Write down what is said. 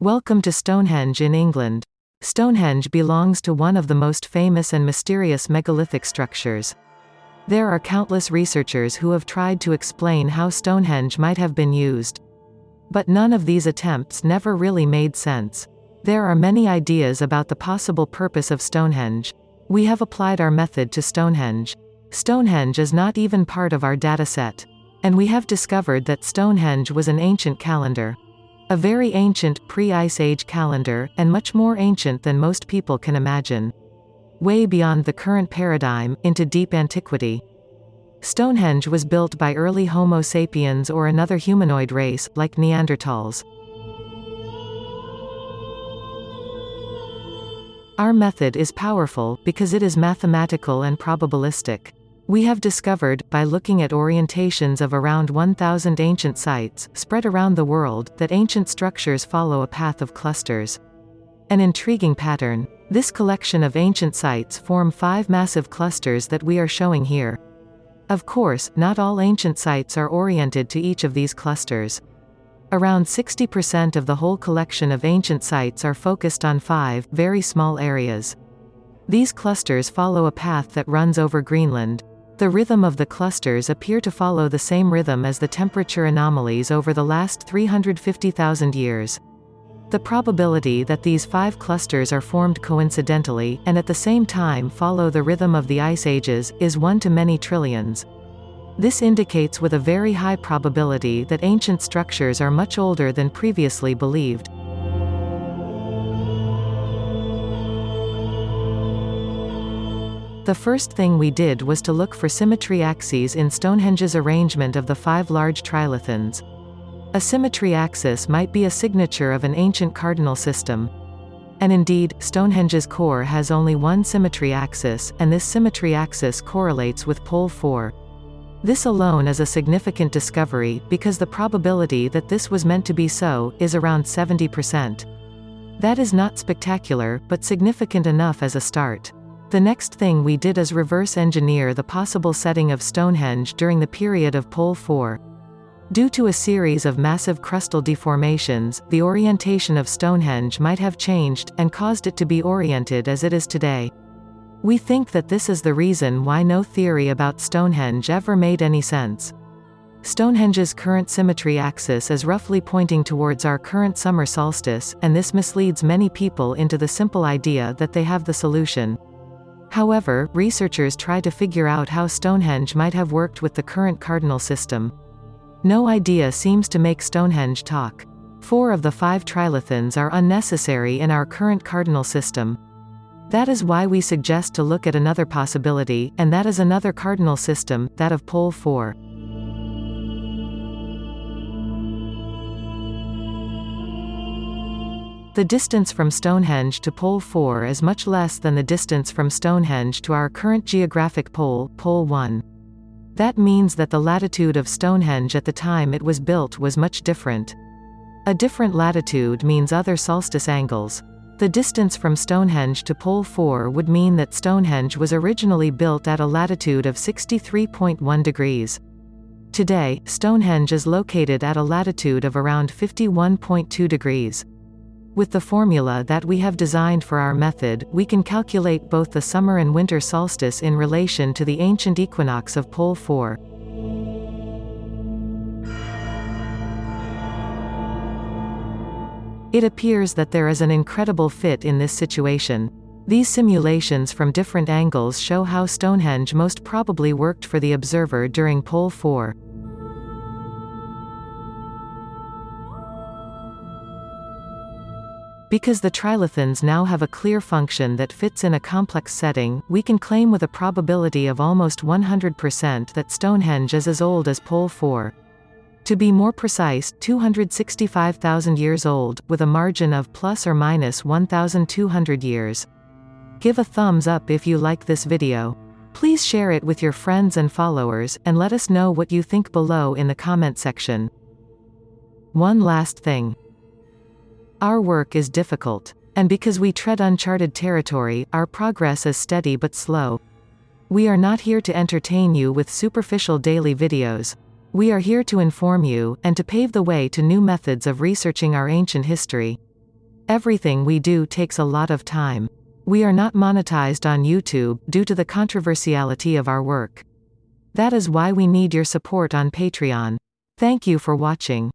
Welcome to Stonehenge in England. Stonehenge belongs to one of the most famous and mysterious megalithic structures. There are countless researchers who have tried to explain how Stonehenge might have been used. But none of these attempts never really made sense. There are many ideas about the possible purpose of Stonehenge. We have applied our method to Stonehenge. Stonehenge is not even part of our dataset. And we have discovered that Stonehenge was an ancient calendar. A very ancient, pre-Ice Age calendar, and much more ancient than most people can imagine. Way beyond the current paradigm, into deep antiquity. Stonehenge was built by early Homo sapiens or another humanoid race, like Neanderthals. Our method is powerful, because it is mathematical and probabilistic. We have discovered, by looking at orientations of around 1,000 ancient sites, spread around the world, that ancient structures follow a path of clusters. An intriguing pattern. This collection of ancient sites form five massive clusters that we are showing here. Of course, not all ancient sites are oriented to each of these clusters. Around 60% of the whole collection of ancient sites are focused on five, very small areas. These clusters follow a path that runs over Greenland. The rhythm of the clusters appear to follow the same rhythm as the temperature anomalies over the last 350,000 years. The probability that these five clusters are formed coincidentally, and at the same time follow the rhythm of the ice ages, is 1 to many trillions. This indicates with a very high probability that ancient structures are much older than previously believed. The first thing we did was to look for symmetry axes in Stonehenge's arrangement of the five large trilithons. A symmetry axis might be a signature of an ancient cardinal system. And indeed, Stonehenge's core has only one symmetry axis, and this symmetry axis correlates with pole 4. This alone is a significant discovery, because the probability that this was meant to be so, is around 70%. That is not spectacular, but significant enough as a start. The next thing we did is reverse engineer the possible setting of Stonehenge during the period of Pole 4. Due to a series of massive crustal deformations, the orientation of Stonehenge might have changed, and caused it to be oriented as it is today. We think that this is the reason why no theory about Stonehenge ever made any sense. Stonehenge's current symmetry axis is roughly pointing towards our current summer solstice, and this misleads many people into the simple idea that they have the solution. However, researchers try to figure out how Stonehenge might have worked with the current cardinal system. No idea seems to make Stonehenge talk. Four of the five trilithons are unnecessary in our current cardinal system. That is why we suggest to look at another possibility, and that is another cardinal system, that of pole 4. The distance from Stonehenge to Pole 4 is much less than the distance from Stonehenge to our current geographic pole, Pole 1. That means that the latitude of Stonehenge at the time it was built was much different. A different latitude means other solstice angles. The distance from Stonehenge to Pole 4 would mean that Stonehenge was originally built at a latitude of 63.1 degrees. Today, Stonehenge is located at a latitude of around 51.2 degrees. With the formula that we have designed for our method, we can calculate both the summer and winter solstice in relation to the ancient equinox of pole 4. It appears that there is an incredible fit in this situation. These simulations from different angles show how Stonehenge most probably worked for the observer during pole 4. Because the trilithons now have a clear function that fits in a complex setting, we can claim with a probability of almost 100% that Stonehenge is as old as Pole 4. To be more precise, 265,000 years old, with a margin of plus or minus 1,200 years. Give a thumbs up if you like this video. Please share it with your friends and followers, and let us know what you think below in the comment section. One last thing. Our work is difficult. And because we tread uncharted territory, our progress is steady but slow. We are not here to entertain you with superficial daily videos. We are here to inform you, and to pave the way to new methods of researching our ancient history. Everything we do takes a lot of time. We are not monetized on YouTube, due to the controversiality of our work. That is why we need your support on Patreon. Thank you for watching.